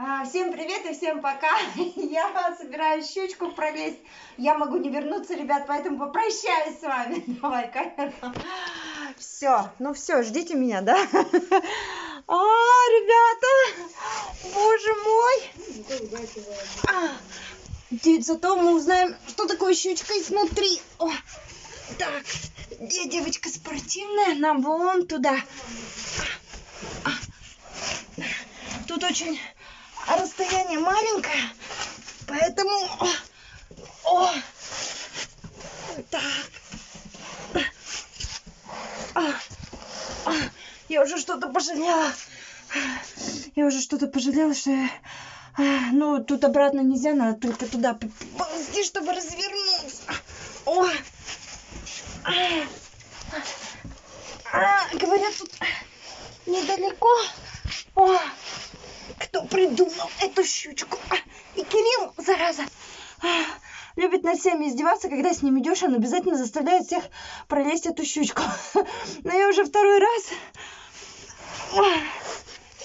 А, Всем привет и всем пока. Я собираюсь щучку пролезть. Я могу не вернуться, ребят, поэтому попрощаюсь с вами. Давай, камера. Все, ну все, ждите меня, да? А, ребята, боже мой. А, Зато мы узнаем, что такое щучка изнутри. О, так, где девочка спортивная? Нам вон туда. А. Тут очень расстояние маленькое, поэтому... О, так. А, а, я уже что-то пожалела. Я уже что-то пожалела, что я... а, Ну, тут обратно нельзя, надо только туда ползти, чтобы развернуться. О! А, а, говорят, тут недалеко. О, придумал эту щучку? А, И Кирилл, зараза, а, любит над всеми издеваться, когда с ним идешь, он обязательно заставляет всех пролезть эту щучку. Но я уже второй раз...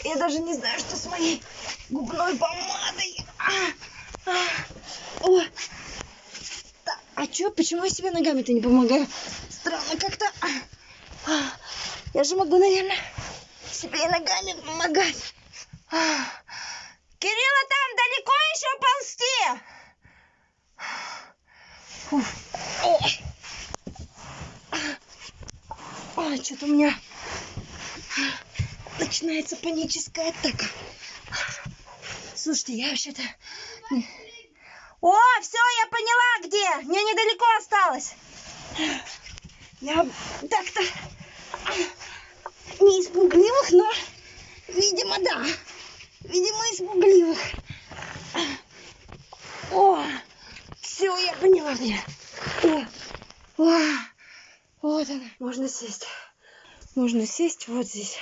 Я даже не знаю, что с моей губной помадой. А, а, Ой. Так, а чё, почему я себе ногами-то не помогаю? Странно как-то. Я же могу, наверное, себе и ногами помогать. Кирилла, там далеко еще ползти? Ой. Что-то у меня начинается паническая атака. Слушайте, я вообще-то... О, все, я поняла, где. Мне недалеко осталось. Я так-то не испугливых, но, видимо, да. Видимо, испугливых. О, все, я поняла, где. О, о, вот она. Можно сесть. Можно сесть вот здесь.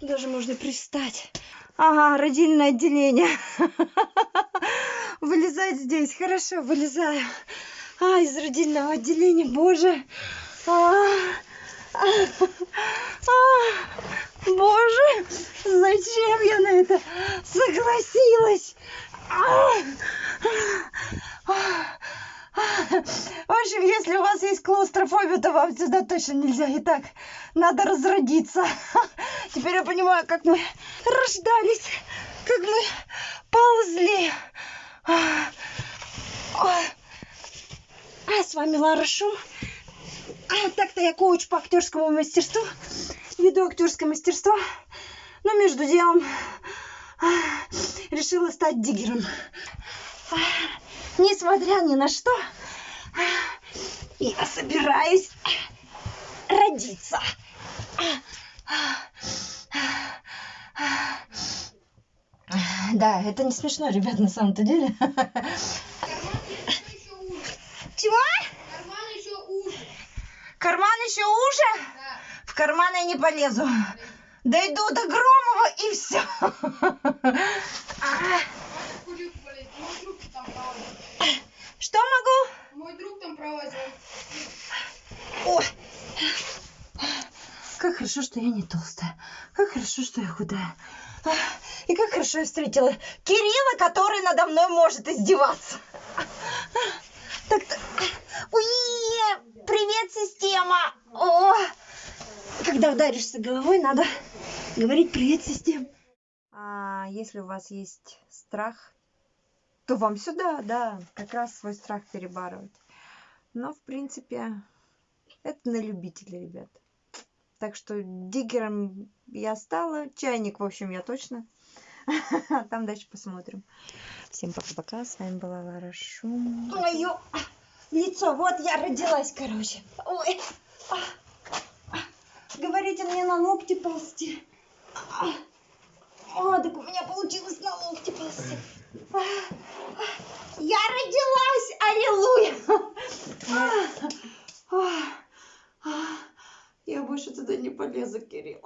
Даже можно пристать. Ага, родильное отделение. Вылезать здесь. Хорошо, вылезаю. А, из родильного отделения, боже. А, а, а, боже, зачем я на это согласилась? А, а, а. В общем, если у вас есть клаустрофобия, то вам сюда точно нельзя. Итак, надо разродиться. Теперь я понимаю, как мы рождались, как мы ползли. А, с вами Лара Шум. А так-то я коуч по актерскому мастерству. Веду актерское мастерство. Но между делом а, решила стать диггером. А, Несмотря ни на что, я собираюсь родиться. Да, это не смешно, ребят, на самом-то деле. Чего? Карман еще уже. Карман еще уже? Да. В карман я не полезу. Дойду до Громова и все. Можешь кулик полезть. Мой друг там проводит. Что могу? Мой друг там проводит. Ой. Как хорошо, что я не толстая. Как хорошо, что я худая. И как хорошо я встретила Кирилла, который надо мной может издеваться. Так-то... Уи! Привет, система! О! Когда ударишься головой, надо говорить привет, система. А если у вас есть страх, то вам сюда, да, как раз свой страх перебарывать. Но, в принципе, это на любителя, ребят. Так что диггером я стала. Чайник, в общем, я точно. Там дальше посмотрим. Всем пока-пока. С вами была Лара Шум. Мое лицо. Вот я родилась, короче. Ой. А, а. Говорите мне на локти ползти. А, а, так у меня получилось на локти ползти. А, а. Я родилась! А, а, а. Туда не полезу, Кирилл.